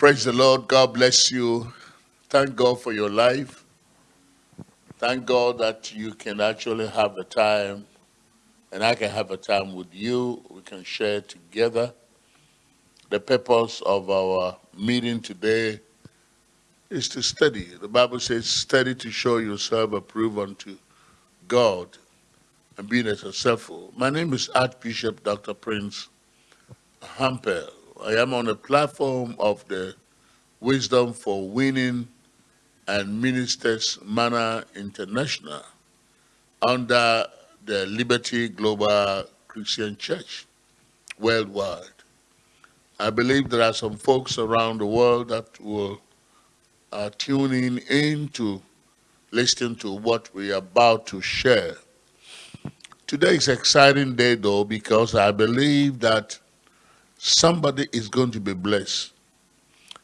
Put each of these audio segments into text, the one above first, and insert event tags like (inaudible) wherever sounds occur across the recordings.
Praise the Lord. God bless you. Thank God for your life. Thank God that you can actually have a time and I can have a time with you. We can share together. The purpose of our meeting today is to study. The Bible says, study to show yourself approved unto God and being successful. My name is Archbishop Dr. Prince Hampel. I am on the platform of the Wisdom for Winning and Ministers Manor International under the Liberty Global Christian Church worldwide. I believe there are some folks around the world that will uh, tuning in to listen to what we are about to share. Today is an exciting day though because I believe that somebody is going to be blessed.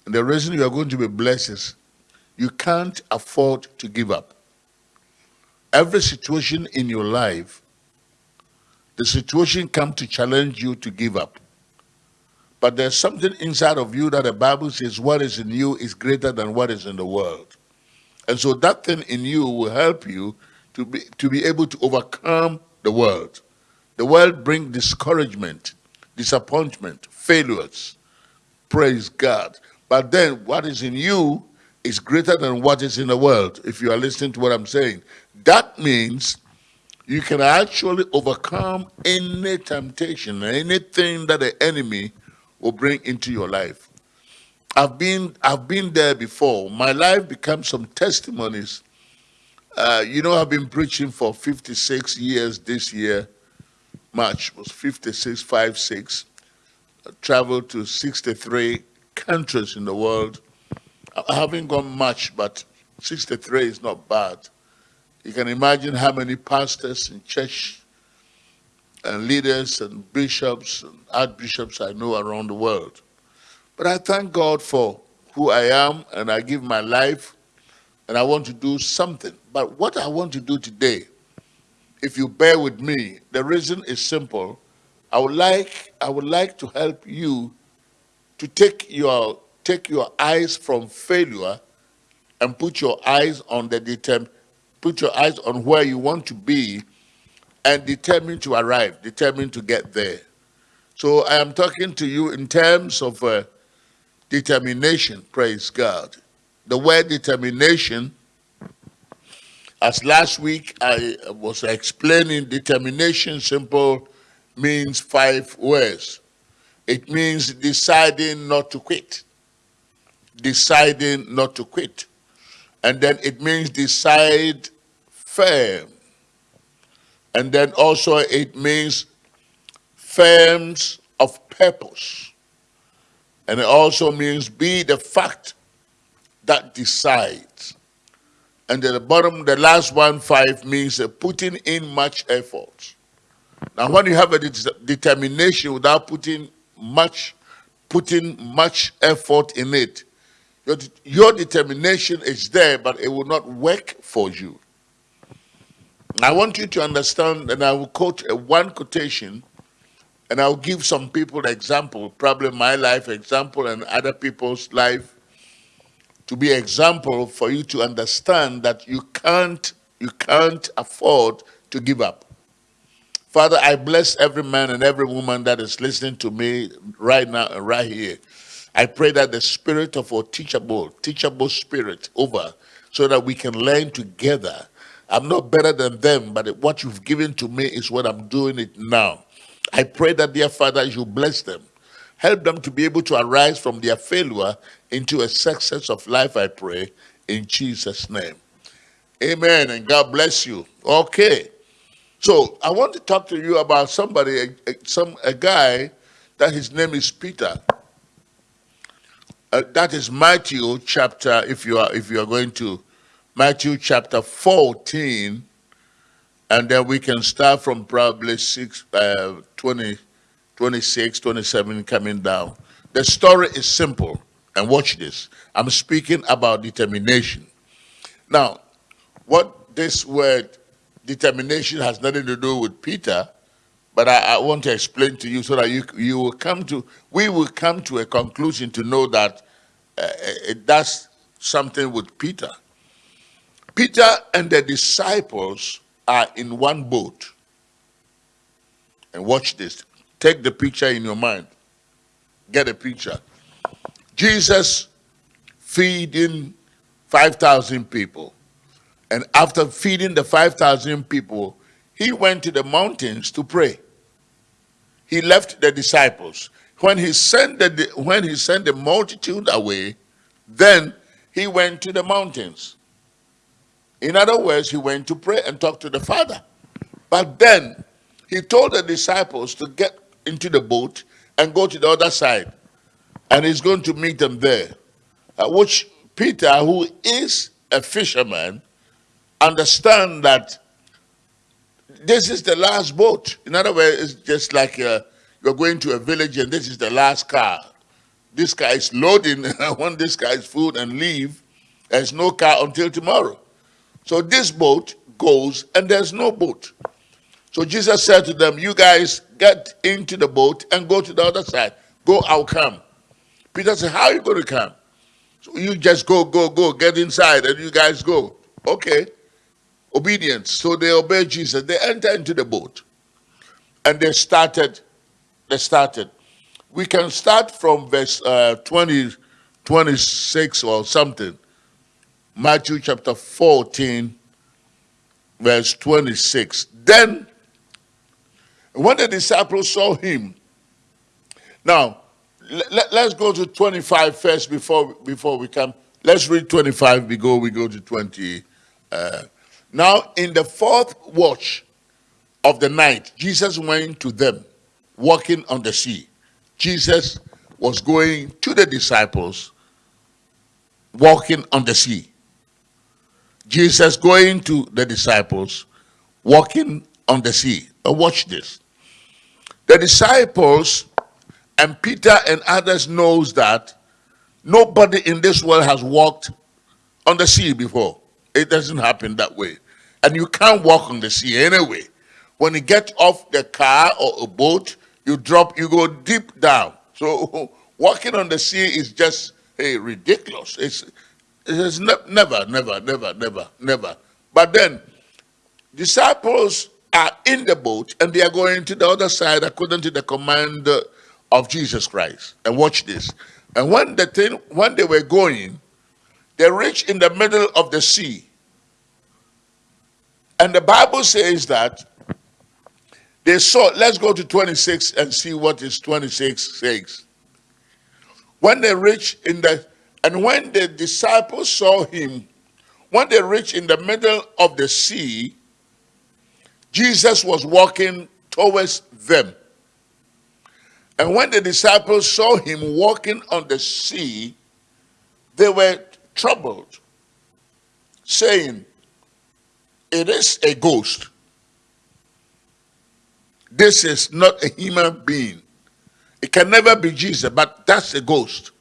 And the reason you are going to be blessed is you can't afford to give up. Every situation in your life, the situation come to challenge you to give up. But there's something inside of you that the Bible says what is in you is greater than what is in the world. And so that thing in you will help you to be, to be able to overcome the world. The world brings discouragement, disappointment, failures. Praise God. But then what is in you is greater than what is in the world, if you are listening to what I'm saying. That means you can actually overcome any temptation, anything that the enemy will bring into your life. I've been, I've been there before. My life becomes some testimonies. Uh, you know, I've been preaching for 56 years this year. March was 56, 5, 6. I uh, traveled to 63 countries in the world. I haven't gone much, but 63 is not bad. You can imagine how many pastors and church and leaders and bishops and archbishops I know around the world. But I thank God for who I am and I give my life and I want to do something. But what I want to do today, if you bear with me, the reason is simple. I would like, I would like to help you to take your, take your eyes from failure and put your eyes on the determ, put your eyes on where you want to be and determined to arrive, determined to get there. So I am talking to you in terms of uh, determination, praise God. The word determination, as last week I was explaining, determination simple means five words. It means deciding not to quit. Deciding not to quit. And then it means decide firm. And then also it means firms of purpose. And it also means be the fact that decides. And at the bottom, the last one, five, means uh, putting in much effort. Now, when you have a de determination without putting much, putting much effort in it, your, your determination is there, but it will not work for you. I want you to understand, and I will quote a one quotation, and I'll give some people the example, probably my life example and other people's life, to be example for you to understand that you can't, you can't afford to give up. Father, I bless every man and every woman that is listening to me right now right here. I pray that the spirit of a teachable, teachable spirit over so that we can learn together I'm not better than them, but what you've given to me is what I'm doing it now. I pray that, dear Father, you bless them. Help them to be able to arise from their failure into a success of life, I pray, in Jesus' name. Amen, and God bless you. Okay. So I want to talk to you about somebody, a, a some, a guy that his name is Peter. Uh, that is Matthew chapter, if you are if you are going to Matthew chapter 14, and then we can start from probably 6, uh, 20, 26, 27 coming down. The story is simple, and watch this. I'm speaking about determination. Now, what this word determination has nothing to do with Peter, but I, I, want to explain to you so that you, you will come to, we will come to a conclusion to know that uh, it does something with Peter. Peter and the disciples are in one boat. And watch this. Take the picture in your mind. Get a picture. Jesus feeding 5,000 people. And after feeding the 5,000 people, he went to the mountains to pray. He left the disciples. When he sent the, when he sent the multitude away, then he went to the mountains. In other words, he went to pray and talk to the Father. But then he told the disciples to get into the boat and go to the other side. And he's going to meet them there. Uh, which Peter, who is a fisherman, understand that this is the last boat. In other words, it's just like uh, you're going to a village and this is the last car. This car is loading, (laughs) I want this guy's food and leave. There's no car until tomorrow. So this boat goes and there's no boat. So Jesus said to them, you guys get into the boat and go to the other side. Go, I'll come. Peter said, how are you going to come? So you just go, go, go, get inside and you guys go. Okay. Obedience. So they obey Jesus. They enter into the boat and they started, they started. We can start from verse uh, 20, 26 or something. Matthew chapter 14, verse 26. Then, when the disciples saw him, now, let, us go to 25 first before, before we come. Let's read 25 before we go to 20. Uh, now, in the fourth watch of the night, Jesus went to them, walking on the sea. Jesus was going to the disciples, walking on the sea. Jesus going to the disciples, walking on the sea. Now watch this. The disciples and Peter and others knows that nobody in this world has walked on the sea before. It doesn't happen that way. And you can't walk on the sea anyway. When you get off the car or a boat, you drop, you go deep down. So (laughs) walking on the sea is just hey, ridiculous. It's, it's ne never, never, never, never, never. But then disciples are in the boat and they are going to the other side according to the command uh, of Jesus Christ. And watch this. And when the thing, when they were going, they reached in the middle of the sea. And the Bible says that they saw, let's go to 26 and see what is 26 says. When they reached in the, and when the disciples saw him, when they reached in the middle of the sea, Jesus was walking towards them. And when the disciples saw him walking on the sea, they were troubled, saying, It is a ghost. This is not a human being. It can never be Jesus, but that's a ghost.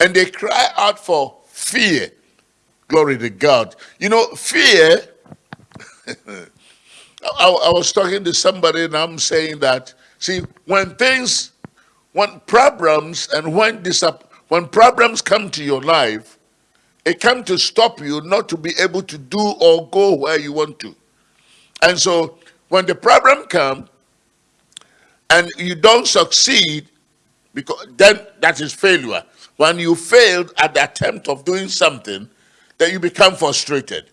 And they cry out for fear. Glory to God. You know, fear. (laughs) I, I was talking to somebody and I'm saying that See, when things, when problems and when, disap- when problems come to your life, it comes to stop you not to be able to do or go where you want to. And so when the problem comes and you don't succeed, because then that is failure. When you failed at the attempt of doing something, then you become frustrated.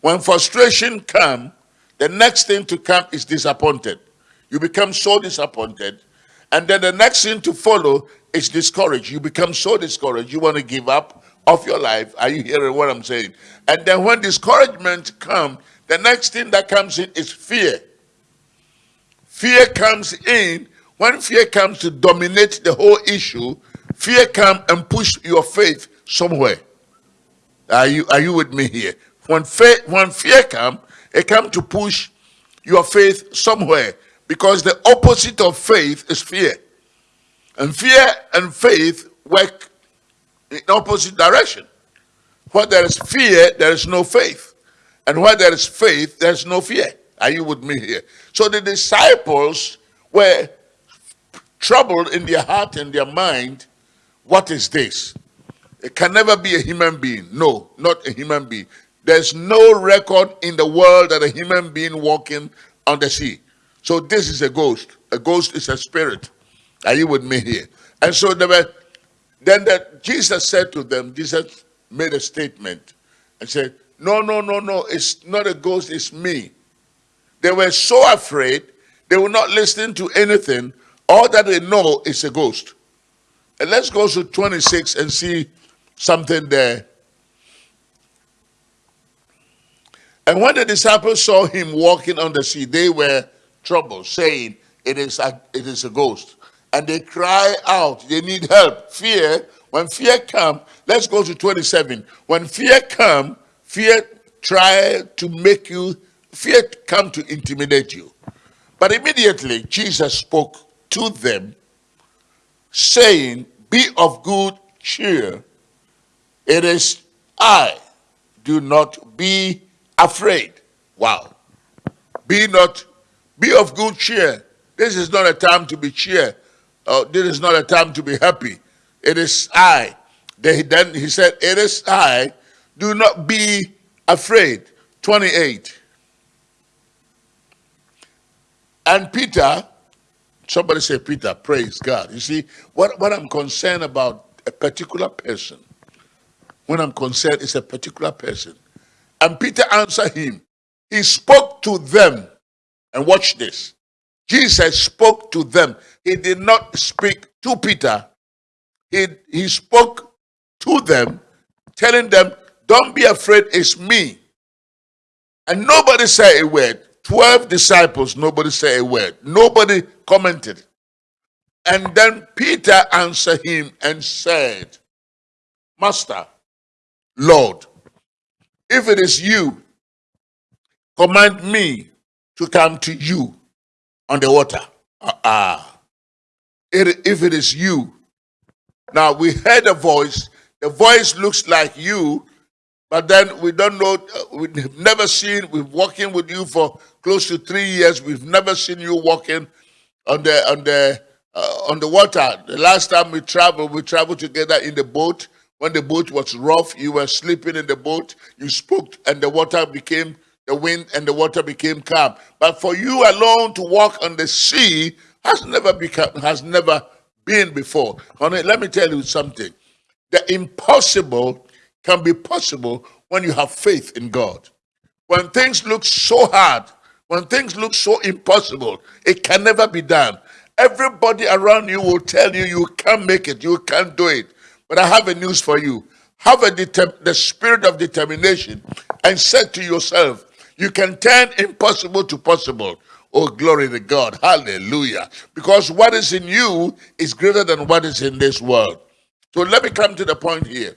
When frustration comes, the next thing to come is disappointed. You become so disappointed. And then the next thing to follow is discouraged. You become so discouraged, you want to give up of your life. Are you hearing what I'm saying? And then when discouragement comes, the next thing that comes in is fear. Fear comes in. When fear comes to dominate the whole issue, fear comes and push your faith somewhere. Are you, are you with me here? When, faith, when fear comes, it comes to push your faith somewhere. Because the opposite of faith is fear. And fear and faith work in opposite direction. Where there is fear, there is no faith. And where there is faith, there is no fear. Are you with me here? So the disciples were troubled in their heart and their mind. What is this? It can never be a human being. No, not a human being. There's no record in the world that a human being walking on the sea. So this is a ghost. A ghost is a spirit. Are you with me here? And so they were, then the, Jesus said to them, Jesus made a statement and said, no, no, no, no, it's not a ghost, it's me. They were so afraid, they were not listening to anything. All that they know is a ghost. And let's go to 26 and see something there. And when the disciples saw him walking on the sea, they were troubled, saying, it is, a, it is a ghost. And they cry out, they need help. Fear, when fear come, let's go to 27. When fear come, fear try to make you, fear come to intimidate you. But immediately Jesus spoke to them, saying, Be of good cheer. It is I. Do not be afraid. Wow. Be not, be of good cheer. This is not a time to be cheer. Uh, this is not a time to be happy. It is I. Then he said, It is I. Do not be afraid. 28. And Peter, somebody say Peter, praise God. You see, what, what I'm concerned about a particular person, when I'm concerned, is a particular person. And Peter answered him. He spoke to them. And watch this. Jesus spoke to them. He did not speak to Peter. He, he spoke to them, telling them, don't be afraid, it's me. And nobody said a word. 12 disciples, nobody said a word. Nobody commented. And then Peter answered him and said, Master, Lord, if it is you, command me to come to you on the water. Uh, uh, if it is you. Now we heard a voice. The voice looks like you, but then we don't know, uh, we've never seen, We've walking with you for close to three years. We've never seen you walking on the, on the, uh, on the water. The last time we traveled, we traveled together in the boat. When the boat was rough, you were sleeping in the boat. You spoke and the water became, the wind and the water became calm. But for you alone to walk on the sea has never become, has never been before. Honey, let me tell you something. The impossible can be possible when you have faith in God. When things look so hard, when things look so impossible, it can never be done. Everybody around you will tell you you can't make it, you can't do it. But I have a news for you. Have a the spirit of determination and say to yourself, you can turn impossible to possible. Oh, glory to God. Hallelujah. Because what is in you is greater than what is in this world. So let me come to the point here.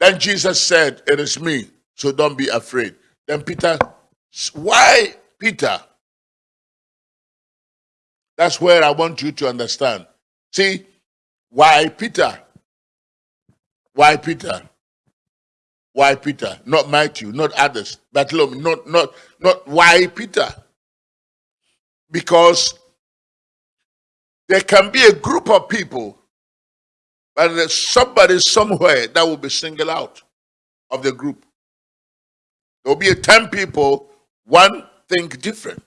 Then Jesus said, It is me, so don't be afraid. Then Peter, why Peter? That's where I want you to understand. See, why Peter? Why Peter? Why Peter? Not Matthew, not others. Bartholomew, not not not why Peter? Because there can be a group of people but there's somebody somewhere that will be singled out of the group. There'll be 10 people, one think different.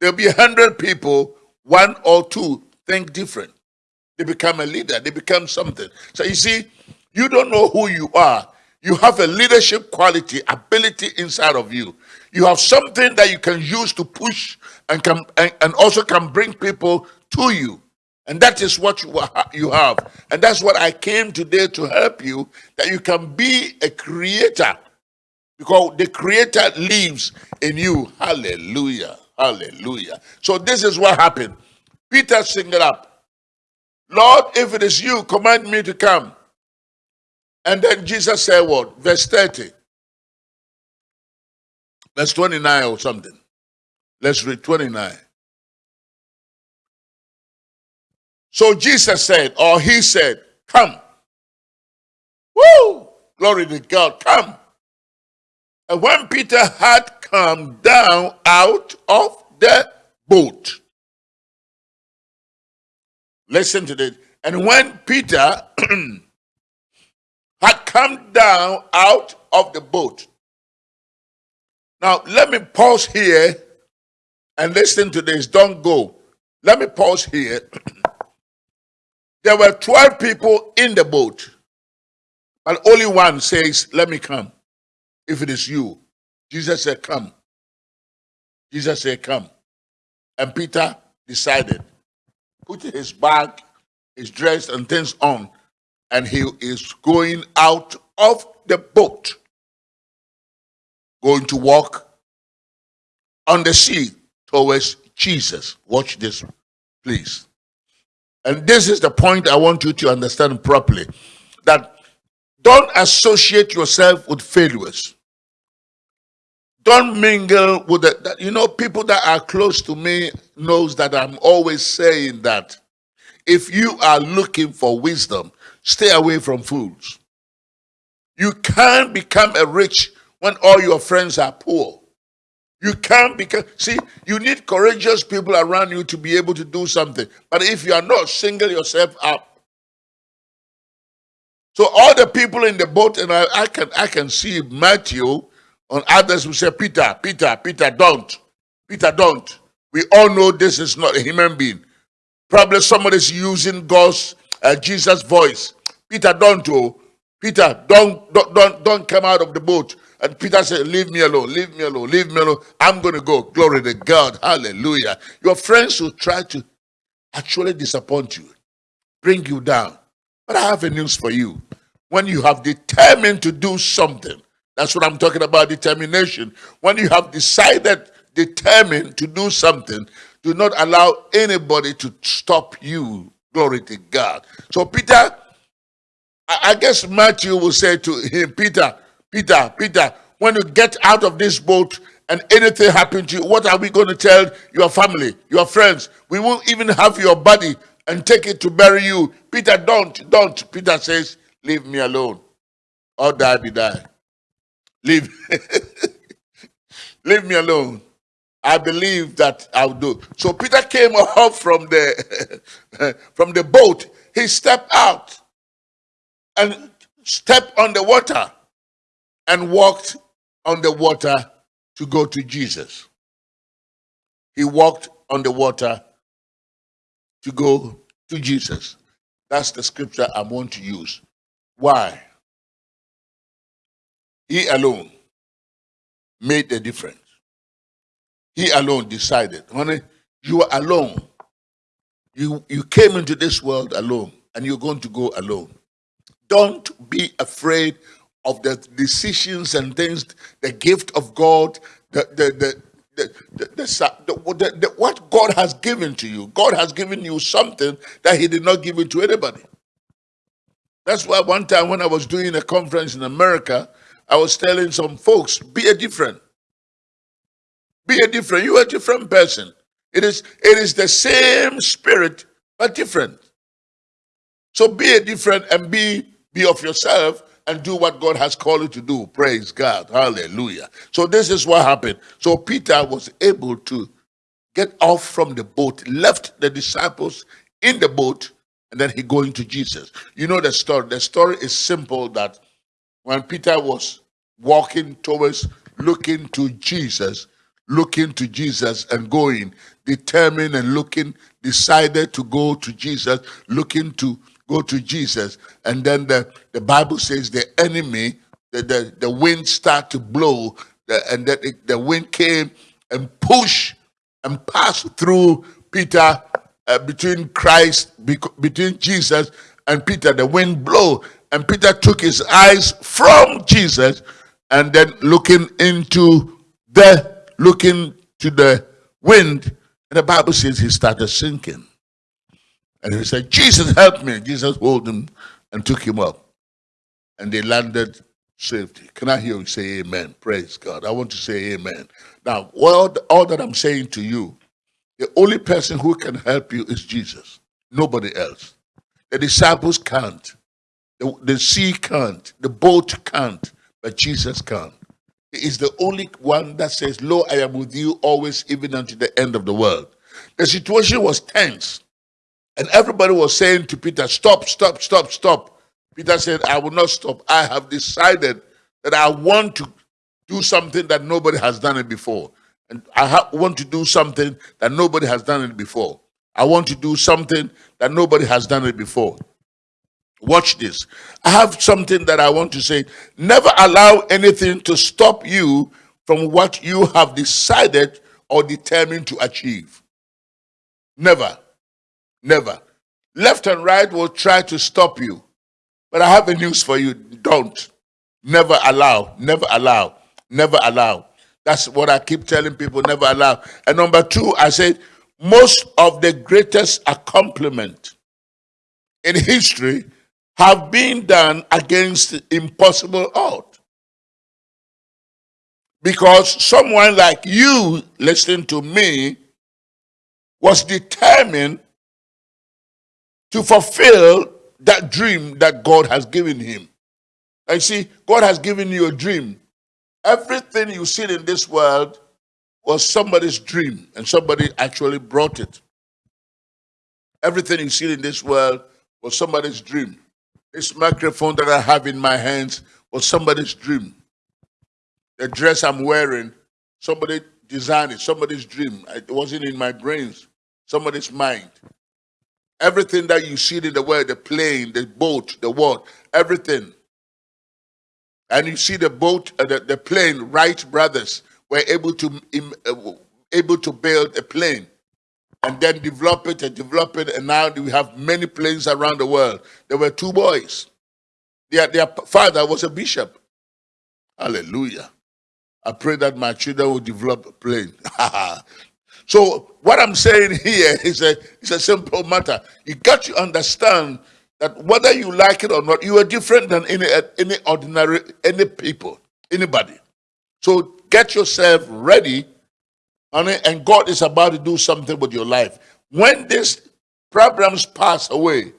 There'll be 100 people, one or two think different. They become a leader, they become something. So you see, you don't know who you are. You have a leadership quality, ability inside of you. You have something that you can use to push and, can, and, and also can bring people to you. And that is what you, you have. And that's what I came today to help you, that you can be a creator. Because the creator lives in you. Hallelujah. Hallelujah. So this is what happened. Peter singled up. Lord, if it is you, command me to come. And then Jesus said what? Verse 30. Verse 29 or something. Let's read 29. So Jesus said, or he said, Come. Woo! Glory to God, come. And when Peter had come down out of the boat, listen to this. And when Peter (clears throat) come down out of the boat. Now, let me pause here and listen to this. Don't go. Let me pause here. (clears throat) there were 12 people in the boat, but only one says, Let me come. If it is you, Jesus said, Come. Jesus said, Come. And Peter decided, put his bag, his dress, and things on, and he is going out of the boat, going to walk on the sea towards Jesus. Watch this, please. And this is the point I want you to understand properly that don't associate yourself with failures. Don't mingle with the, you know, people that are close to me knows that I'm always saying that if you are looking for wisdom, stay away from fools. You can't become a rich when all your friends are poor. You can't become, see, you need courageous people around you to be able to do something. But if you are not, single yourself up. So all the people in the boat, and I, I can I can see Matthew on others who say, Peter, Peter, Peter, don't. Peter, don't. We all know this is not a human being. Probably somebody's using God's, uh, Jesus' voice. Peter, don't. Oh. Peter, don't, don't, don't, don't come out of the boat. And Peter said, Leave me alone, leave me alone, leave me alone. I'm going to go. Glory to God. Hallelujah. Your friends will try to actually disappoint you, bring you down. But I have a news for you. When you have determined to do something, that's what I'm talking about determination. When you have decided, determined to do something, do not allow anybody to stop you. Glory to God. So, Peter, I guess Matthew will say to him, Peter, Peter, Peter, when you get out of this boat and anything happen to you, what are we going to tell your family, your friends? We won't even have your body and take it to bury you. Peter, don't, don't. Peter says, leave me alone. Or die be die. Leave, (laughs) leave me alone. I believe that I'll do. So Peter came (laughs) up from the (laughs) from the boat. He stepped out and stepped on the water and walked on the water to go to Jesus. He walked on the water to go to Jesus. That's the scripture I want to use. Why? He alone made the difference. He alone decided. Honey, you are alone. You, you came into this world alone and you're going to go alone. Don't be afraid of the decisions and things, the gift of God, the, the, the, the, the, what God has given to you. God has given you something that He did not give it to anybody. That's why one time when I was doing a conference in America, I was telling some folks, be a different. Be a different. You are a different person. It is, it is the same spirit, but different. So be a different and be, be of yourself and do what God has called you to do. Praise God. Hallelujah. So this is what happened. So Peter was able to get off from the boat, left the disciples in the boat, and then he going to Jesus. You know the story. The story is simple that when Peter was walking towards looking to Jesus, looking to Jesus and going, determined and looking, decided to go to Jesus, looking to go to Jesus. And then the, the Bible says the enemy, the, the, the wind started to blow, the, and that the wind came and pushed and passed through Peter uh, between Christ, between Jesus and Peter. The wind blew, and Peter took his eyes from Jesus and then looking into the looking to the wind, and the Bible says he started sinking. And he said, Jesus, help me. Jesus hold him and took him up. And they landed safety. Can I hear you say amen? Praise God. I want to say amen. Now, all, all that I'm saying to you, the only person who can help you is Jesus. Nobody else. The disciples can't. The, the sea can't. The boat can't. But Jesus can. Is the only one that says, Lo, I am with you always, even unto the end of the world. The situation was tense. And everybody was saying to Peter, Stop, stop, stop, stop. Peter said, I will not stop. I have decided that I want to do something that nobody has done it before. And I want to do something that nobody has done it before. I want to do something that nobody has done it before. Watch this. I have something that I want to say. Never allow anything to stop you from what you have decided or determined to achieve. Never. Never. Left and right will try to stop you. But I have a news for you. Don't. Never allow. Never allow. Never allow. That's what I keep telling people. Never allow. And number two, I said, most of the greatest accomplishment in history have been done against impossible odds. Because someone like you listening to me was determined to fulfill that dream that God has given him. And see, God has given you a dream. Everything you see in this world was somebody's dream, and somebody actually brought it. Everything you see in this world was somebody's dream. This microphone that I have in my hands was somebody's dream. The dress I'm wearing, somebody designed it, somebody's dream. It wasn't in my brains, somebody's mind. Everything that you see in the world, the plane, the boat, the what, everything. And you see the boat, uh, the, the plane, Wright brothers were able to, uh, able to build a plane and then develop it and develop it. And now we have many planes around the world. There were two boys. Their, their father was a bishop. Hallelujah. I pray that my children will develop a plane. (laughs) So what I'm saying here is a, it's a simple matter. You got to understand that whether you like it or not, you are different than any, any ordinary, any people, anybody. So get yourself ready, and God is about to do something with your life. When these problems pass away,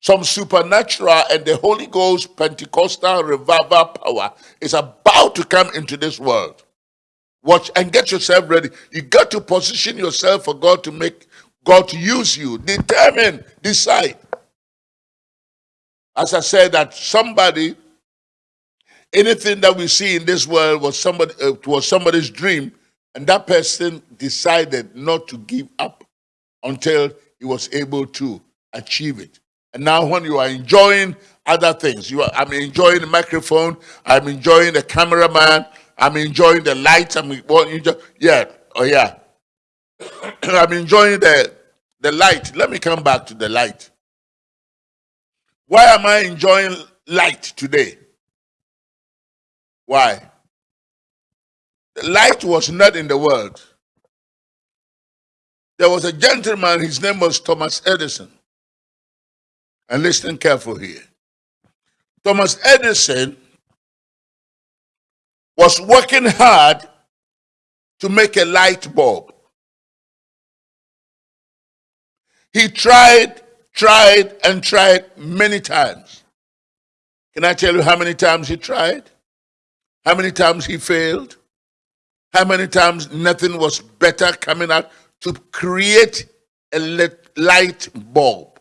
some supernatural and the Holy Ghost Pentecostal revival power is about to come into this world. Watch and get yourself ready. You got to position yourself for God to make God to use you. Determine, decide. As I said, that somebody, anything that we see in this world was somebody uh, was somebody's dream, and that person decided not to give up until he was able to achieve it. And now, when you are enjoying other things, you are, I'm enjoying the microphone, I'm enjoying the cameraman, I'm enjoying the light. I'm enjoy, yeah, oh yeah. (clears throat) I'm enjoying the the light. Let me come back to the light. Why am I enjoying light today? Why? Light was not in the world. There was a gentleman, his name was Thomas Edison. And listen careful here. Thomas Edison was working hard to make a light bulb. He tried, tried, and tried many times. Can I tell you how many times he tried? How many times he failed? How many times nothing was better coming out to create a light bulb?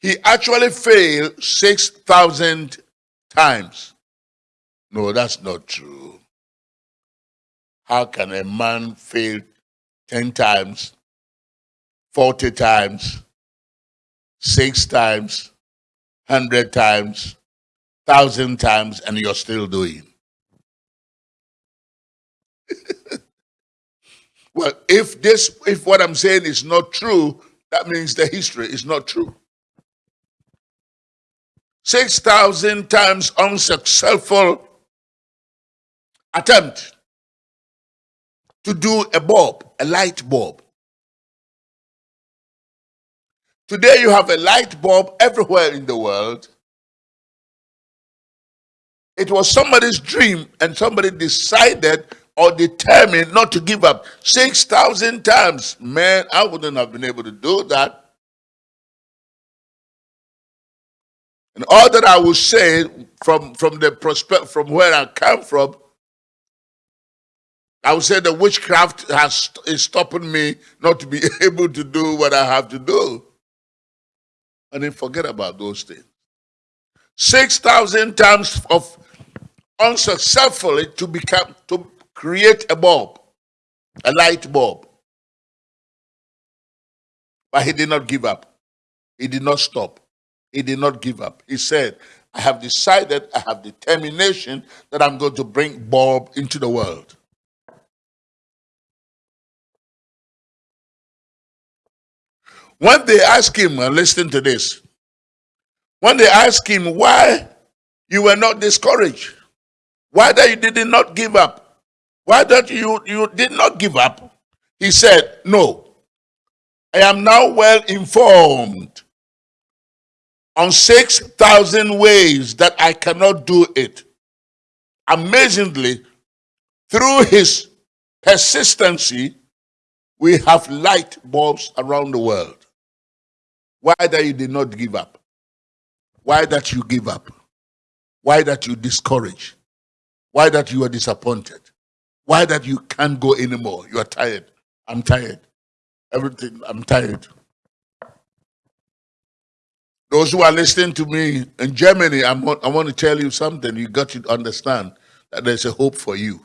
He actually failed 6,000 times. No, that's not true. How can a man fail 10 times, 40 times, 6 times, 100 times, 1,000 times, and you're still doing? Well, if this, if what I'm saying is not true, that means the history is not true. 6,000 times unsuccessful attempt to do a bulb, a light bulb. Today you have a light bulb everywhere in the world. It was somebody's dream and somebody decided or determined not to give up 6,000 times. Man, I wouldn't have been able to do that. And all that I will say from, from the prospect from where I come from, I would say the witchcraft has is stopping me not to be (laughs) able to do what I have to do. And then forget about those things. 6,000 times of unsuccessfully to become, to create a bulb, a light bulb. But he did not give up. He did not stop. He did not give up. He said, I have decided, I have determination that I'm going to bring bulb into the world. When they ask him, and listen to this, when they ask him why you were not discouraged, why that you did not give up, why that you, you did not give up, he said, no, I am now well informed on 6,000 ways that I cannot do it. Amazingly, through his persistency, we have light bulbs around the world. Why that you did not give up? Why that you give up? Why that you discourage? Why that you are disappointed? Why that you can't go anymore? You are tired. I'm tired. Everything, I'm tired. Those who are listening to me in Germany, I'm, I want to tell you something. You got to understand that there's a hope for you.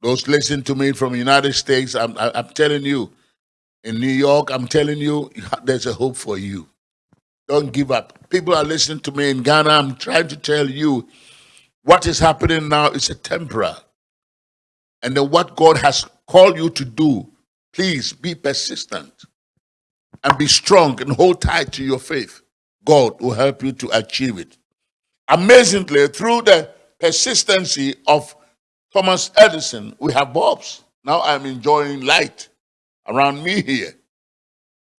Those listening to me from the United States, I'm, I'm telling you, in New York, I'm telling you, there's a hope for you. Don't give up. People are listening to me in Ghana. I'm trying to tell you what is happening now is a temporary. And then what God has called you to do, please be persistent and be strong and hold tight to your faith. God will help you to achieve it. Amazingly, through the persistency of Thomas Edison, we have bulbs. Now I'm enjoying light around me here.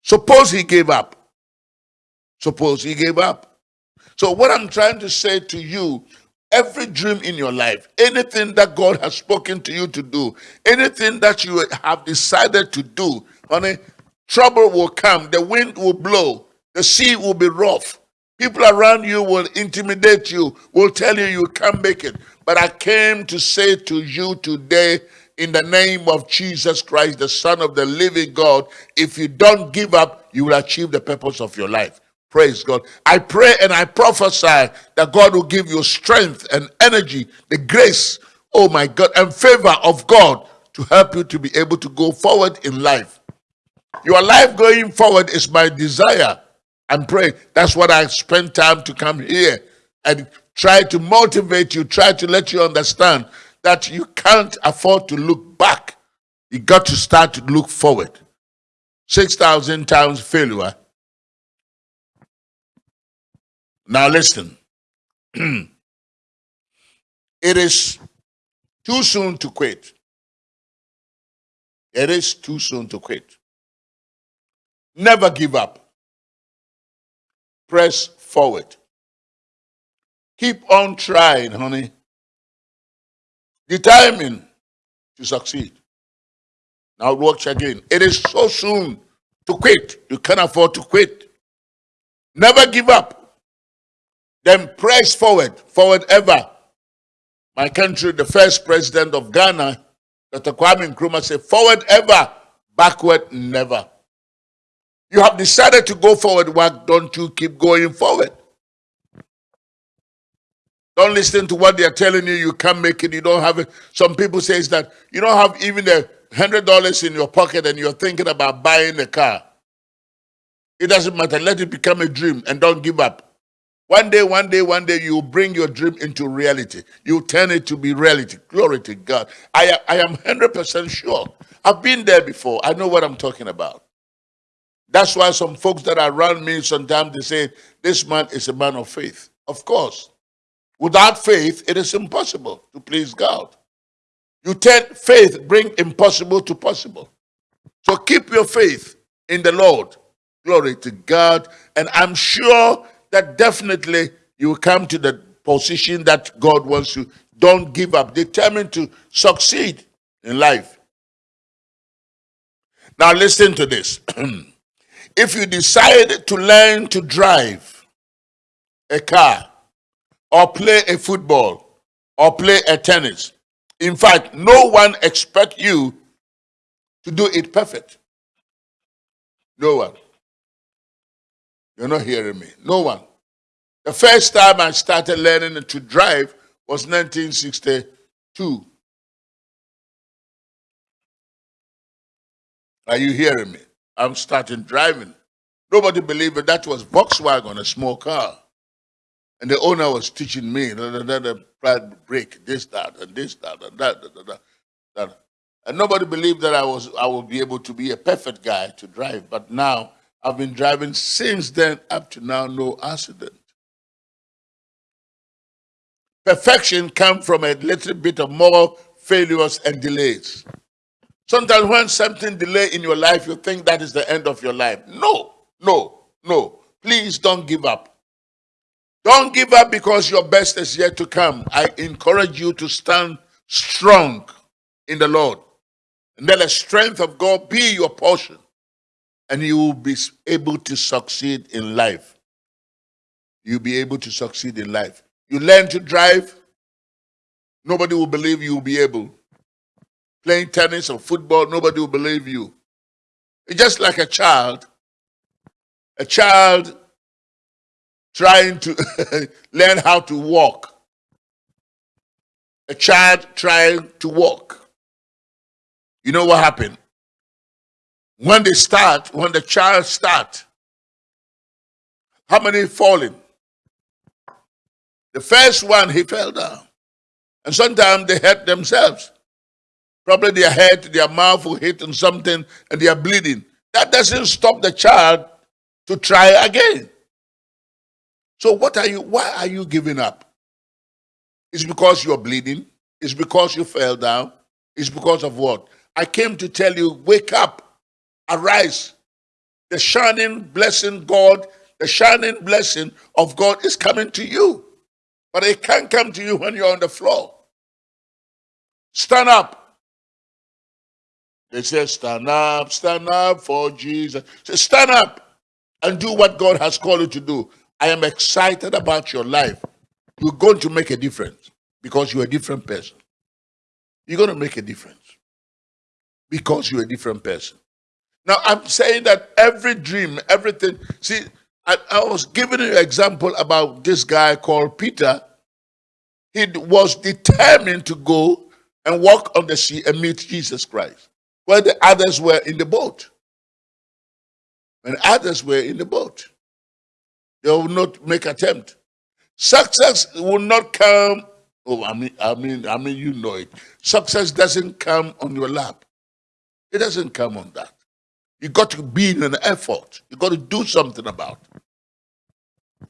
Suppose he gave up. Suppose he gave up. So what I'm trying to say to you, every dream in your life, anything that God has spoken to you to do, anything that you have decided to do, honey, trouble will come, the wind will blow, the sea will be rough. People around you will intimidate you, will tell you you can't make it. But I came to say to you today, in the name of Jesus Christ, the Son of the living God, if you don't give up, you will achieve the purpose of your life. Praise God. I pray and I prophesy that God will give you strength and energy, the grace, oh my God, and favor of God to help you to be able to go forward in life. Your life going forward is my desire. I'm praying. That's what I spend time to come here and try to motivate you, try to let you understand that you can't afford to look back. You got to start to look forward. 6,000 times failure. Now listen. (clears throat) it is too soon to quit. It is too soon to quit. Never give up. Press forward. Keep on trying, honey determined to succeed. Now watch again. It is so soon to quit. You can't afford to quit. Never give up. Then press forward, forward ever. My country, the first president of Ghana, Dr. Kwame Nkrumah said, forward ever, backward never. You have decided to go forward, why don't you keep going forward? Don't listen to what they're telling you. You can't make it. You don't have it. Some people say that you don't have even a hundred dollars in your pocket and you're thinking about buying a car. It doesn't matter. Let it become a dream and don't give up. One day, one day, one day, you bring your dream into reality. You turn it to be reality. Glory to God. I, I am 100% sure. I've been there before. I know what I'm talking about. That's why some folks that are around me sometimes they say, this man is a man of faith. Of course. Without faith, it is impossible to please God. You turn faith, bring impossible to possible. So keep your faith in the Lord. Glory to God. And I'm sure that definitely you will come to the position that God wants you. Don't give up. Determined to succeed in life. Now listen to this. (clears throat) if you decide to learn to drive a car, or play a football or play a tennis. In fact, no one expect you to do it perfect. No one. You're not hearing me. No one. The first time I started learning to drive was 1962. Are you hearing me? I'm starting driving. Nobody believed it. That was Volkswagen, a small car. And the owner was teaching me, the brake, this, that, and this, that, and that, that, that, that. And nobody believed that I was I would be able to be a perfect guy to drive. But now I've been driving since then up to now, no accident. Perfection comes from a little bit of more failures and delays. Sometimes when something delay in your life, you think that is the end of your life. No, no, no. Please don't give up. Don't give up because your best is yet to come. I encourage you to stand strong in the Lord. And let the strength of God be your portion. And you will be able to succeed in life. You'll be able to succeed in life. You learn to drive, nobody will believe you will be able playing tennis or football, nobody will believe you. It's just like a child. A child trying to (laughs) learn how to walk. A child trying to walk. You know what happened? When they start, when the child start, how many falling? The first one, he fell down. And sometimes they hurt themselves. Probably their head, their mouth will hit on something and they are bleeding. That doesn't stop the child to try again. So what are you, why are you giving up? It's because you're bleeding. It's because you fell down. It's because of what? I came to tell you, wake up, arise. The shining blessing God, the shining blessing of God is coming to you. But it can't come to you when you're on the floor. Stand up. They say, stand up, stand up for Jesus. Say, stand up and do what God has called you to do. I am excited about your life. You're going to make a difference because you're a different person. You're going to make a difference because you're a different person. Now, I'm saying that every dream, everything, see, I, I was giving you an example about this guy called Peter. He was determined to go and walk on the sea and meet Jesus Christ where the others were in the boat. When others were in the boat, they will not make attempt. Success will not come. Oh, I mean, I mean, I mean, you know it. Success doesn't come on your lap. It doesn't come on that. You got to be in an effort. You got to do something about it.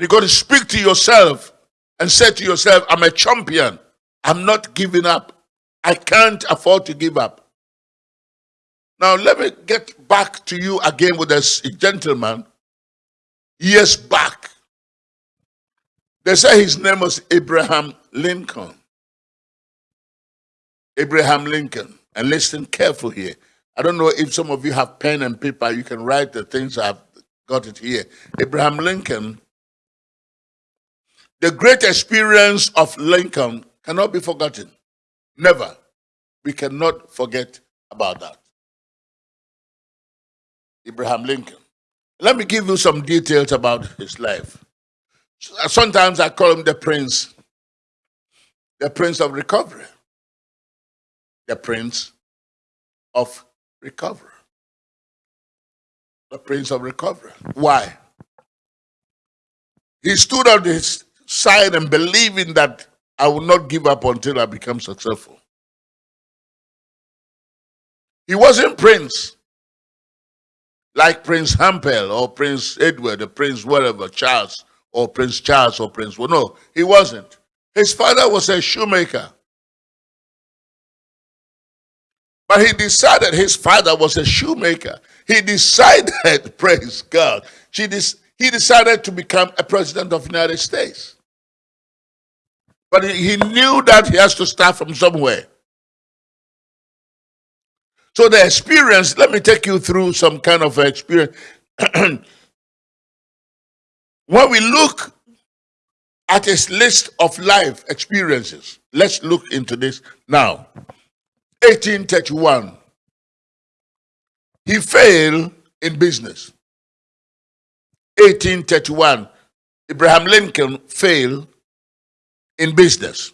You got to speak to yourself and say to yourself, I'm a champion. I'm not giving up. I can't afford to give up. Now, let me get back to you again with this gentleman years back. They say his name was Abraham Lincoln. Abraham Lincoln. And listen careful here. I don't know if some of you have pen and paper. You can write the things I've got it here. Abraham Lincoln. The great experience of Lincoln cannot be forgotten. Never. We cannot forget about that. Abraham Lincoln. Let me give you some details about his life. Sometimes I call him the prince, the prince of recovery. The prince of recovery. The prince of recovery. Why? He stood on his side and believing that I will not give up until I become successful. He wasn't prince like Prince Hampel or Prince Edward or Prince whatever, Charles or Prince Charles or Prince. Well, no, he wasn't. His father was a shoemaker. But he decided his father was a shoemaker. He decided, (laughs) praise God, he decided to become a president of the United States. But he knew that he has to start from somewhere. So the experience, let me take you through some kind of experience. (clears throat) when we look at his list of life experiences, let's look into this now. 1831, he failed in business. 1831, Abraham Lincoln failed in business.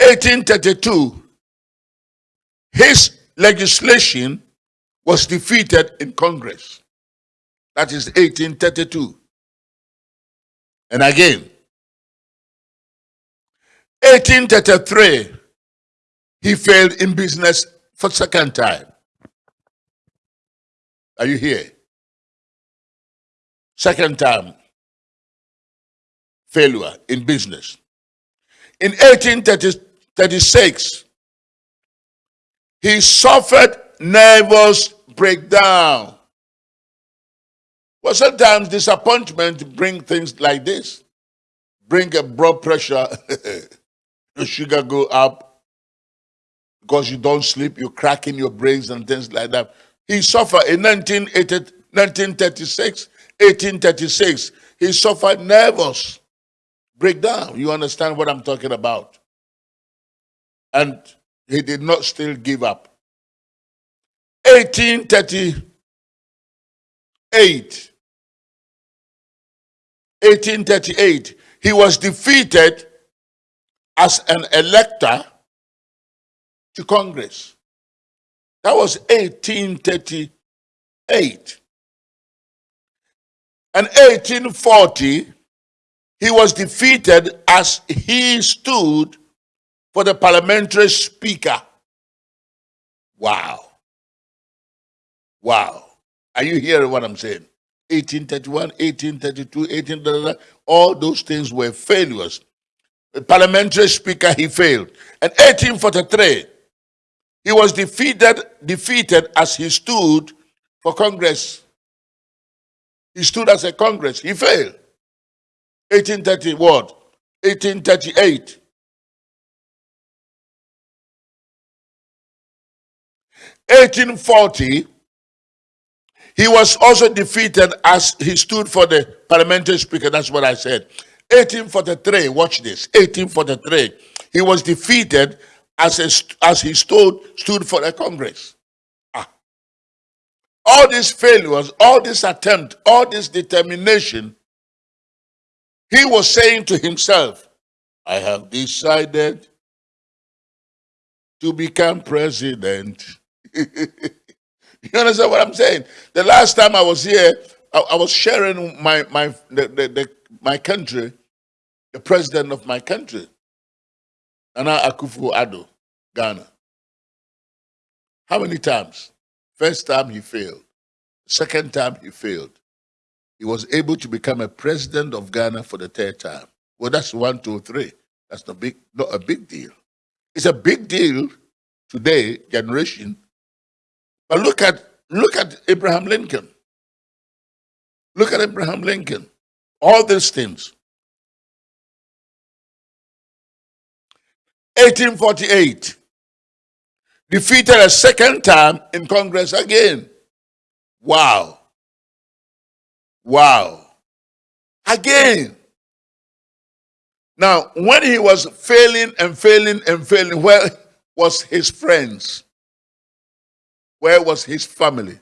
1832, his legislation was defeated in Congress. That is 1832. And again, 1833, he failed in business for second time. Are you here? Second time failure in business. In 1836, he suffered nervous breakdown. Well, sometimes disappointment bring things like this. Bring a blood pressure, (laughs) your sugar go up because you don't sleep, you crack in your brains and things like that. He suffered in 1936, 1836. He suffered nervous breakdown. You understand what I'm talking about? And he did not still give up. 1838. 1838. He was defeated as an elector to Congress. That was 1838. And 1840, he was defeated as he stood for the parliamentary speaker. Wow. Wow. Are you hearing what I'm saying? 1831, 1832, 18, all those things were failures. Parliamentary speaker, he failed. And 1843, he was defeated, defeated as he stood for Congress. He stood as a Congress. He failed. 1830 what? 1838. 1840, he was also defeated as he stood for the parliamentary speaker. That's what I said. 1843, watch this. 1843, he was defeated as, a, as he stood, stood for the Congress. Ah. All these failures, all this attempt, all this determination, he was saying to himself, I have decided to become president. (laughs) You understand what I'm saying? The last time I was here, I, I was sharing my my the, the, the, my country, the president of my country, Nana Akufo-Addo, Ghana. How many times? First time he failed. Second time he failed. He was able to become a president of Ghana for the third time. Well, that's one, two, three. That's not big, not a big deal. It's a big deal today, generation, but look at look at Abraham Lincoln. Look at Abraham Lincoln. All these things. 1848. Defeated a second time in Congress again. Wow. Wow. Again. Now, when he was failing and failing and failing, where was his friends? Where was his family?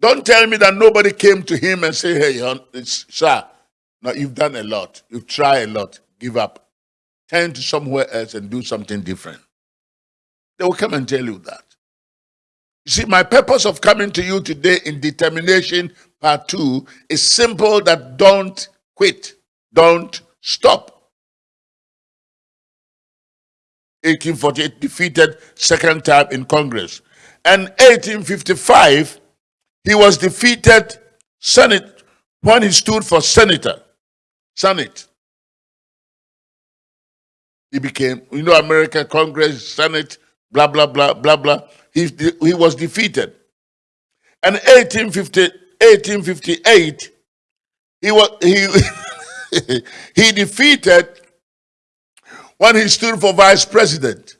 Don't tell me that nobody came to him and say, hey, sir, now you've done a lot. You've tried a lot. Give up. Turn to somewhere else and do something different. They will come and tell you that. You see, my purpose of coming to you today in determination part two is simple that don't quit. Don't stop. 1848 defeated second time in Congress. And 1855, he was defeated Senate when he stood for senator. Senate. He became, you know, American Congress, Senate, blah, blah, blah, blah, blah. He, he was defeated. And 1850, 1858, he was he (laughs) he defeated when he stood for vice president.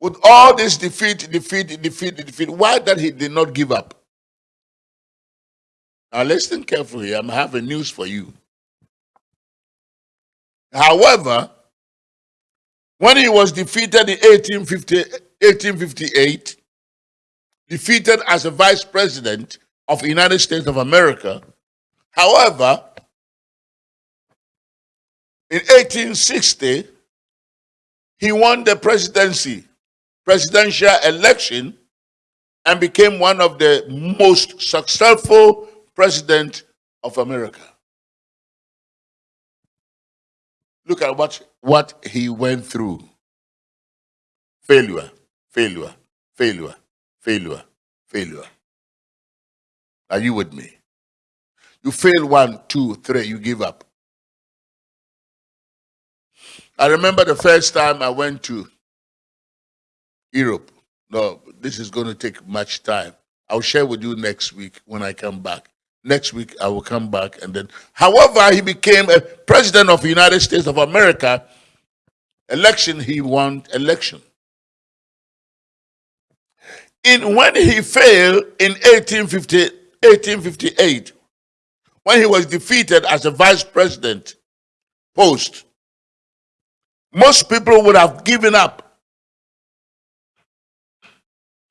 With all this defeat, defeat, defeat, defeat, why that he did not give up? Now listen carefully, I'm having news for you. However, when he was defeated in 1850, 1858, defeated as a vice president of the United States of America. However, in 1860, he won the presidency, presidential election, and became one of the most successful president of America. Look at what, what he went through. Failure, failure, failure, failure, failure. Are you with me? You fail one, two, three, you give up. I remember the first time I went to Europe. No, this is going to take much time. I'll share with you next week when I come back. Next week I will come back and then. However, he became a president of the United States of America. Election, he won election. In when he failed in 1850, 1858, when he was defeated as a vice president post, most people would have given up.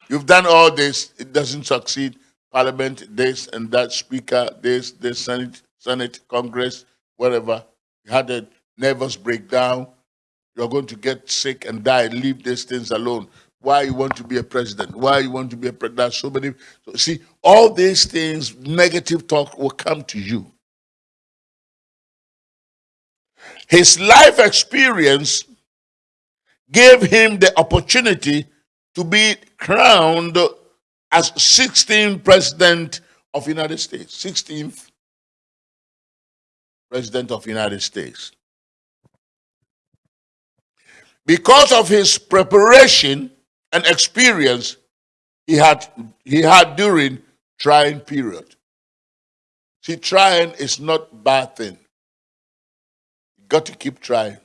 You've done all this, it doesn't succeed. Parliament, this and that, Speaker, this, this, Senate, Senate, Congress, whatever. You had a nervous breakdown. You're going to get sick and die. Leave these things alone. Why you want to be a president? Why you want to be a president? So many. So see, all these things, negative talk will come to you. His life experience gave him the opportunity to be crowned as 16th president of United States. 16th president of United States. Because of his preparation and experience he had he had during trying period. See, trying is not bad thing. You got to keep trying.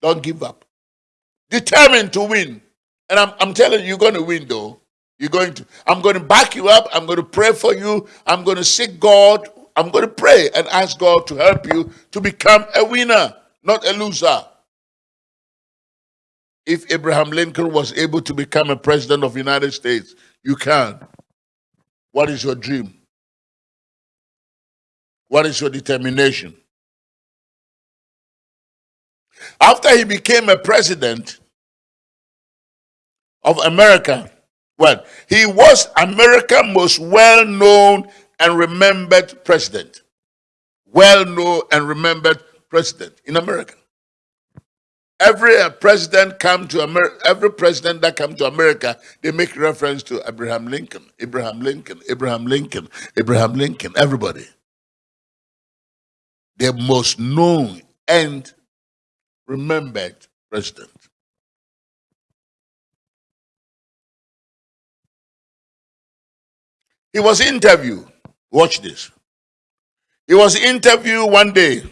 Don't give up. Determined to win. And I'm, I'm telling you, you're going to win though. You're going to, I'm going to back you up. I'm going to pray for you. I'm going to seek God. I'm going to pray and ask God to help you to become a winner, not a loser. If Abraham Lincoln was able to become a president of the United States, you can. What is your dream? What is your determination? After he became a president of America, well, he was America's most well-known and remembered president. Well-known and remembered president in America. Every uh, president come to America, every president that come to America, they make reference to Abraham Lincoln, Abraham Lincoln, Abraham Lincoln, Abraham Lincoln, everybody. The most known and remembered president. He was interviewed. Watch this. He was interviewed one day,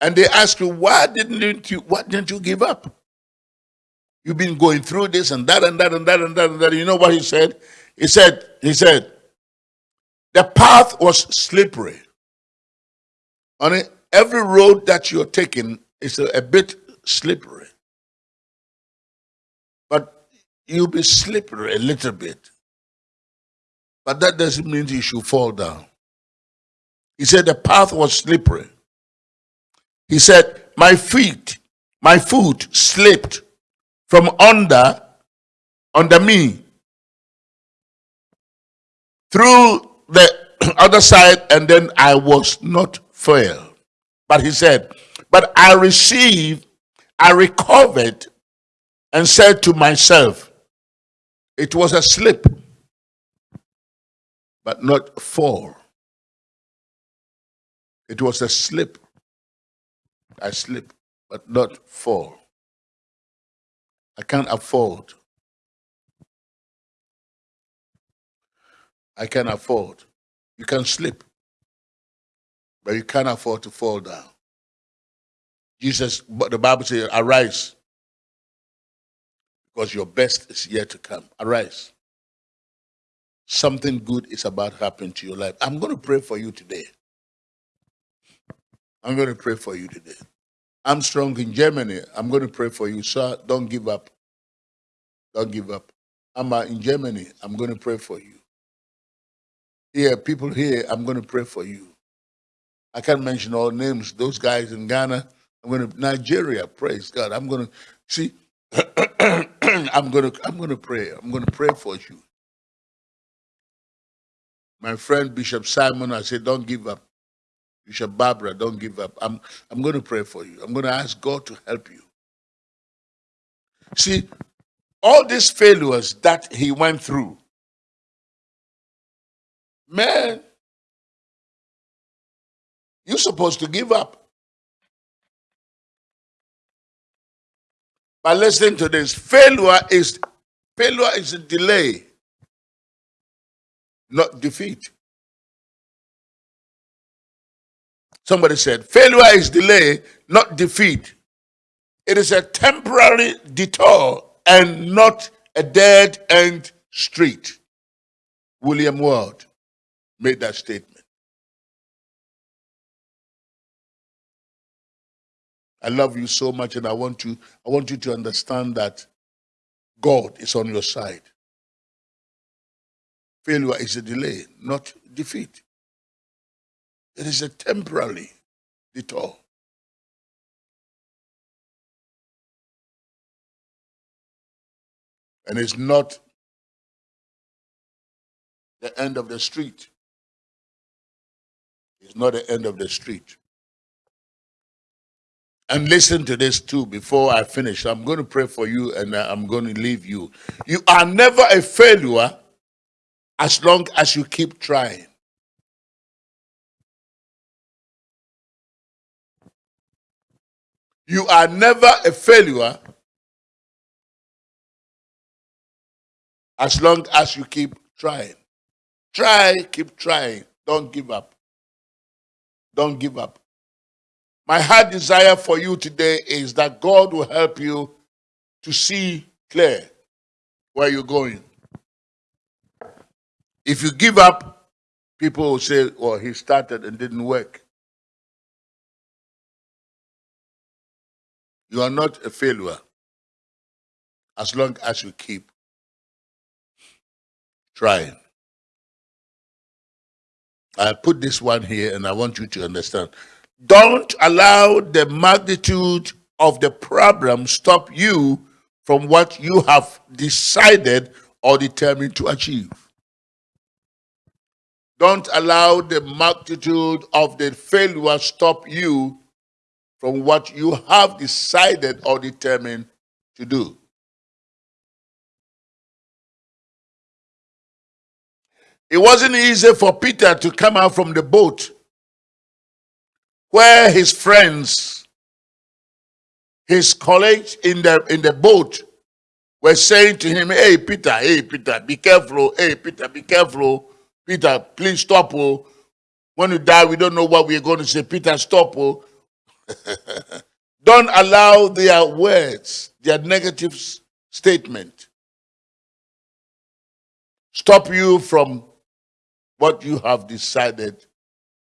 and they asked him, "Why didn't you? Why didn't you give up? You've been going through this and that and that and that and that and that." You know what he said? He said, "He said, the path was slippery. On every road that you're taking is a, a bit slippery, but you'll be slippery a little bit." But that doesn't mean you should fall down. He said the path was slippery. He said, My feet, my foot slipped from under, under me through the (clears throat) other side, and then I was not failed. But he said, But I received, I recovered, and said to myself, It was a slip but not fall. It was a slip. I slip, but not fall. I can't afford. I can afford. You can slip, but you can't afford to fall down. Jesus, but the Bible says, arise, because your best is yet to come. Arise something good is about to happen to your life. I'm going to pray for you today. I'm going to pray for you today. I'm strong in Germany. I'm going to pray for you, sir. Don't give up. Don't give up. I'm uh, in Germany. I'm going to pray for you. Here, people here, I'm going to pray for you. I can't mention all names. Those guys in Ghana, I'm going to Nigeria. Praise God. I'm going to see. (coughs) I'm going to I'm going to pray. I'm going to pray for you. My friend Bishop Simon, I said, don't give up. Bishop Barbara, don't give up. I'm I'm going to pray for you. I'm going to ask God to help you. See, all these failures that he went through, man, you're supposed to give up. But listen to this. Failure is failure is a delay, not defeat. Somebody said, failure is delay, not defeat. It is a temporary detour and not a dead end street. William Ward made that statement. I love you so much and I want to I want you to understand that God is on your side. Failure is a delay, not defeat. It is a temporary detour. And it's not the end of the street. It's not the end of the street. And listen to this too before I finish. I'm going to pray for you and uh, I'm going to leave you. You are never a failure as long as you keep trying. You are never a failure as long as you keep trying. Try, keep trying. Don't give up. Don't give up. My heart desire for you today is that God will help you to see clear where you're going. If you give up, people will say, well, he started and didn't work. You are not a failure as long as you keep trying. I put this one here and I want you to understand. Don't allow the magnitude of the problem stop you from what you have decided or determined to achieve. Don't allow the magnitude of the failure stop you from what you have decided or determined to do. It wasn't easy for Peter to come out from the boat where his friends, his colleagues in the in the boat were saying to him, Hey Peter, hey Peter, be careful, oh, hey Peter, be careful. Oh. Peter, please stop. Oh. When you die, we don't know what we're going to say. Peter, stop. Oh. (laughs) don't allow their words, their negative statement, stop you from what you have decided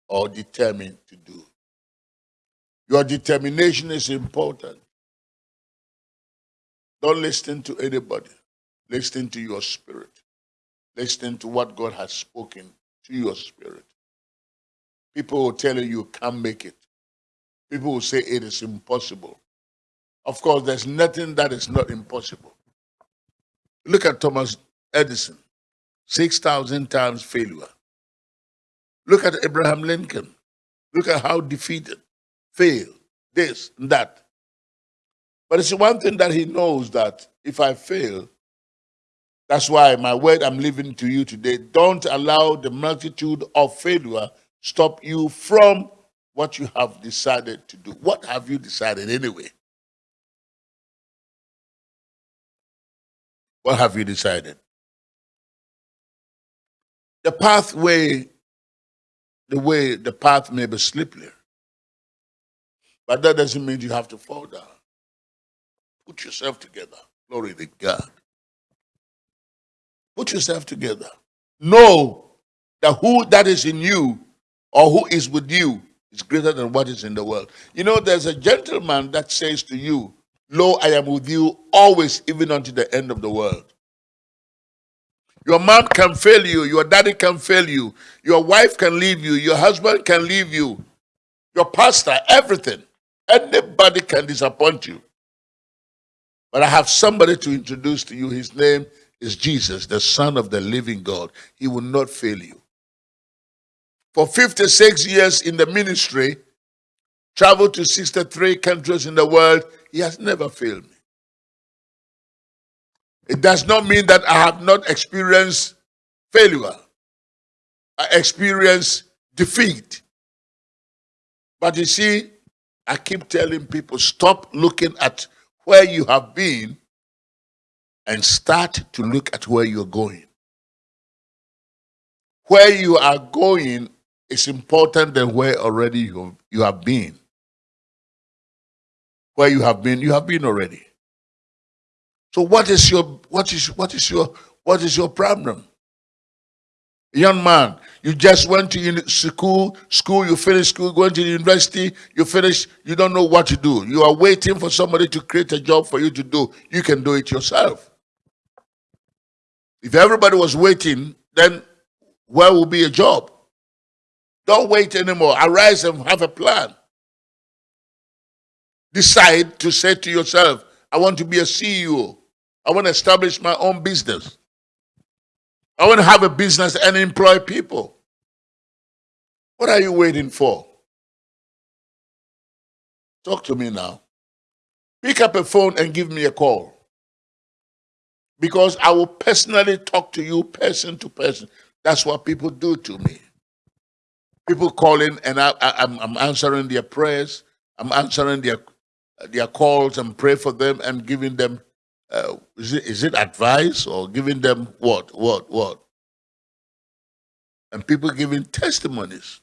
or determined to do. Your determination is important. Don't listen to anybody. Listen to your spirit. Listen to what God has spoken to your spirit. People will tell you you can't make it. People will say it is impossible. Of course, there's nothing that is not impossible. Look at Thomas Edison, 6,000 times failure. Look at Abraham Lincoln. Look at how defeated failed, this and that. But it's one thing that he knows that if I fail, that's why my word I'm leaving to you today, don't allow the multitude of failure stop you from what you have decided to do. What have you decided anyway? What have you decided? The pathway, the way the path may be slippery. But that doesn't mean you have to fall down. Put yourself together. Glory to God. Put yourself together. Know that who that is in you or who is with you is greater than what is in the world. You know, there's a gentleman that says to you, Lo, I am with you always, even unto the end of the world. Your mom can fail you. Your daddy can fail you. Your wife can leave you. Your husband can leave you. Your pastor, everything. Anybody can disappoint you. But I have somebody to introduce to you. His name is Jesus, the Son of the living God. He will not fail you. For 56 years in the ministry, traveled to 63 countries in the world, he has never failed me. It does not mean that I have not experienced failure. I experienced defeat. But you see, I keep telling people stop looking at where you have been and start to look at where you're going. Where you are going is important than where already you, you have been. Where you have been, you have been already. So what is your what is what is your what is your problem? Young man, you just went to school, school, you finished school, going to the university, you finish, you don't know what to do. You are waiting for somebody to create a job for you to do. You can do it yourself. If everybody was waiting, then where will be a job? Don't wait anymore. Arise and have a plan. Decide to say to yourself, I want to be a CEO. I want to establish my own business. I want to have a business and employ people. What are you waiting for? Talk to me now. Pick up a phone and give me a call. Because I will personally talk to you person to person. That's what people do to me. People calling and I, am answering their prayers. I'm answering their, their calls and pray for them and giving them uh, is, it, is it advice or giving them what, what, what? And people giving testimonies.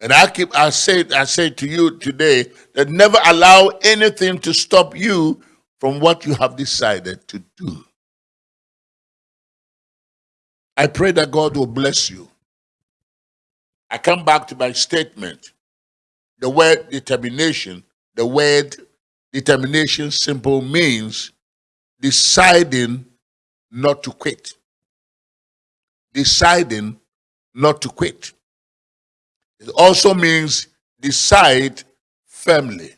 And I keep, I say, I say to you today that never allow anything to stop you from what you have decided to do. I pray that God will bless you. I come back to my statement. The word determination, the word Determination simple means deciding not to quit. Deciding not to quit. It also means decide firmly.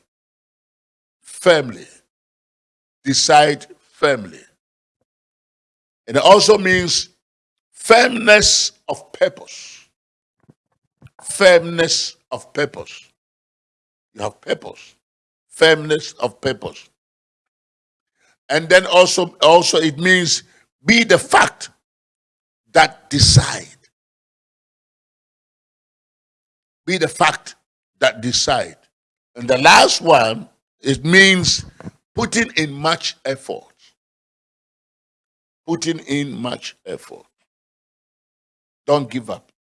Firmly. Decide firmly. And it also means firmness of purpose. Firmness of purpose. You have purpose firmness of purpose. And then also, also it means be the fact that decide. Be the fact that decide. And the last one, it means putting in much effort. Putting in much effort. Don't give up.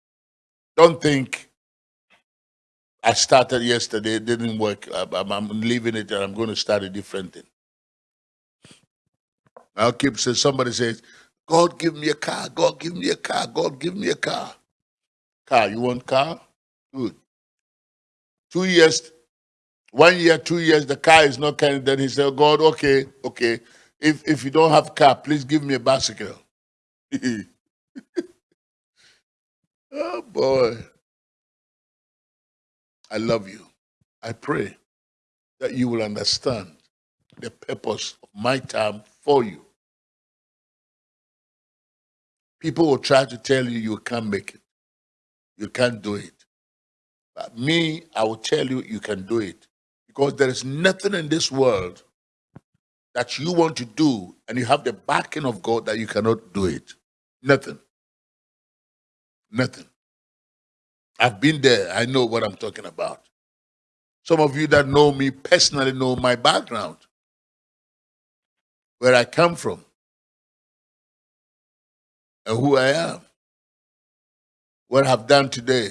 Don't think I started yesterday, it didn't work. I'm, I'm leaving it and I'm going to start a different thing. I'll keep saying, somebody says, God give me a car, God give me a car, God give me a car. Car, you want car? Good. Two years, one year, two years, the car is not coming. Then he said, God, okay, okay. If if you don't have car, please give me a bicycle. (laughs) oh boy. I love you. I pray that you will understand the purpose of my time for you. People will try to tell you you can't make it. You can't do it. But me, I will tell you you can do it. Because there is nothing in this world that you want to do and you have the backing of God that you cannot do it. Nothing. Nothing. I've been there. I know what I'm talking about. Some of you that know me personally know my background, where I come from, and who I am, what I've done today.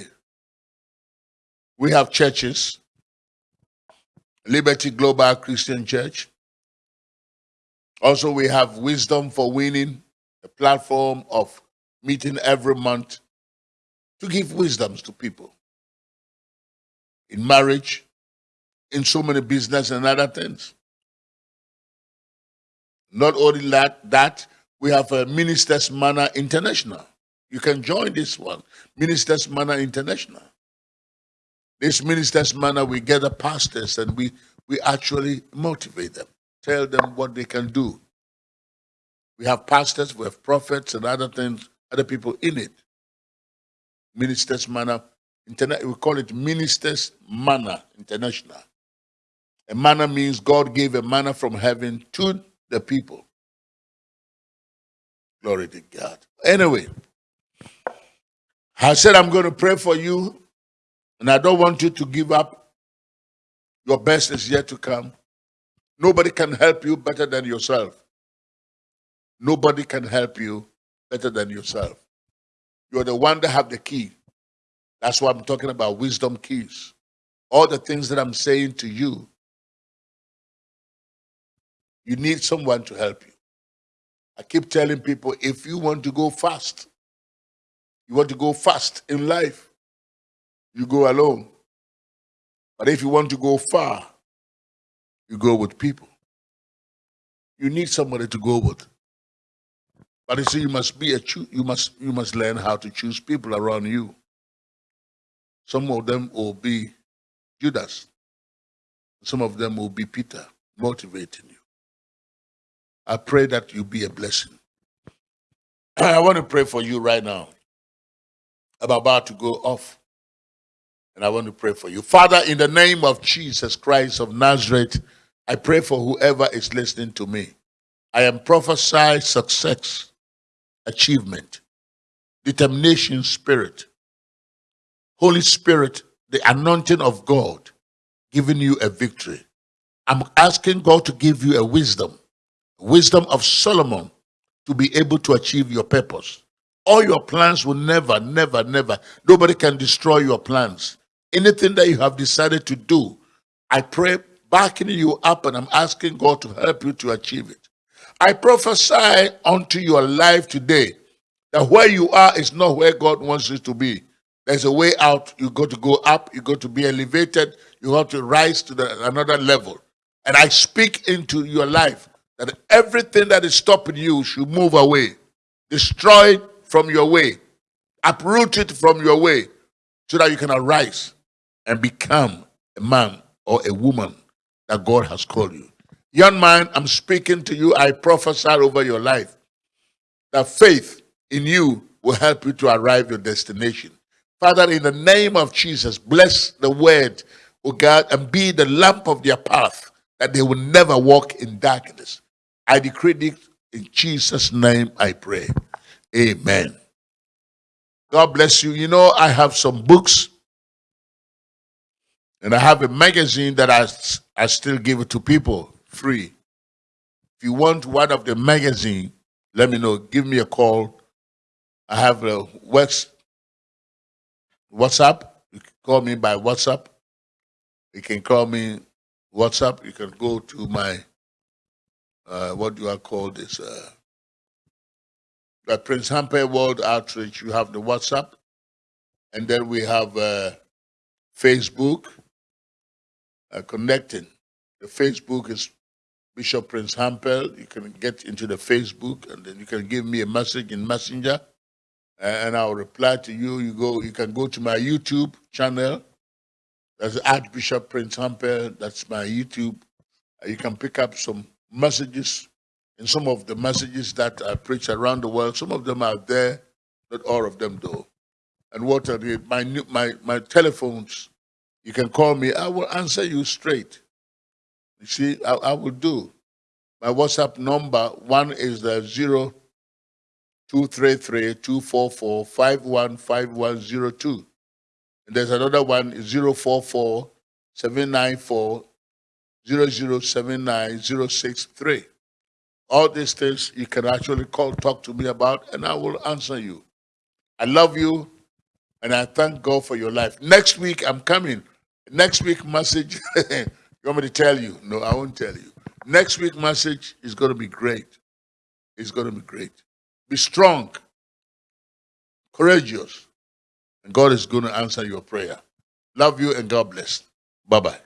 We have churches, Liberty Global Christian Church. Also, we have Wisdom for Winning, a platform of meeting every month to give wisdoms to people in marriage, in so many business and other things. Not only that, that We have a Ministers Manna International. You can join this one, Ministers Manna International. This Ministers Manna, we gather pastors and we, we actually motivate them, tell them what they can do. We have pastors, we have prophets and other things, other people in it. Ministers Manna, Interna- we call it Ministers Manna International. A manna means God gave a manna from heaven to the people. Glory to God. Anyway, I said I'm going to pray for you, and I don't want you to give up. Your best is yet to come. Nobody can help you better than yourself. Nobody can help you better than yourself. You're the one that have the key. That's why I'm talking about wisdom keys. All the things that I'm saying to you, you need someone to help you. I keep telling people if you want to go fast, you want to go fast in life, you go alone. But if you want to go far, you go with people. You need somebody to go with. But you see, you must be a you must you must learn how to choose people around you. Some of them will be Judas. Some of them will be Peter, motivating you. I pray that you be a blessing. (clears throat) I want to pray for you right now. I'm about to go off. And I want to pray for you. Father, in the name of Jesus Christ of Nazareth, I pray for whoever is listening to me. I am prophesy success, achievement, determination spirit. Holy Spirit, the anointing of God, giving you a victory. I'm asking God to give you a wisdom wisdom of Solomon to be able to achieve your purpose. All your plans will never, never, never, nobody can destroy your plans. Anything that you have decided to do, I pray backing you up and I'm asking God to help you to achieve it. I prophesy unto your life today that where you are is not where God wants you to be. There's a way out. You got to go up. You got to be elevated. You have to rise to the, another level. And I speak into your life that everything that is stopping you should move away, destroy it from your way, uproot it from your way, so that you can arise and become a man or a woman that God has called you. Young man, I'm speaking to you. I prophesy over your life that faith in you will help you to arrive your destination. Father, in the name of Jesus, bless the word, O God, and be the lamp of their path that they will never walk in darkness. I decree this in Jesus' name I pray. Amen. God bless you. You know, I have some books and I have a magazine that I, I still give it to people free. If you want one of the magazine, let me know. Give me a call. I have a West WhatsApp. You can call me by WhatsApp. You can call me WhatsApp. You can go to my uh, what do I call this? Uh, at Prince Hampel World Outreach, you have the WhatsApp, and then we have uh, Facebook uh, connecting. The Facebook is Bishop Prince Hampel. You can get into the Facebook, and then you can give me a message in Messenger, and I'll reply to you. You go. You can go to my YouTube channel. That's Archbishop Prince Hampel. That's my YouTube. You can pick up some messages, and some of the messages that I preach around the world, some of them are there, not all of them though. And what are the, my, my, my telephones, you can call me, I will answer you straight. You see, I, I will do. My WhatsApp number, one is the zero two three three two four four five one five one zero two. And there's another one, zero four four seven nine four 0079063. All these things you can actually call, talk to me about, and I will answer you. I love you, and I thank God for your life. Next week, I'm coming. Next week message, (laughs) you want me to tell you? No, I won't tell you. Next week message is going to be great. It's going to be great. Be strong, courageous, and God is going to answer your prayer. Love you, and God bless. Bye-bye.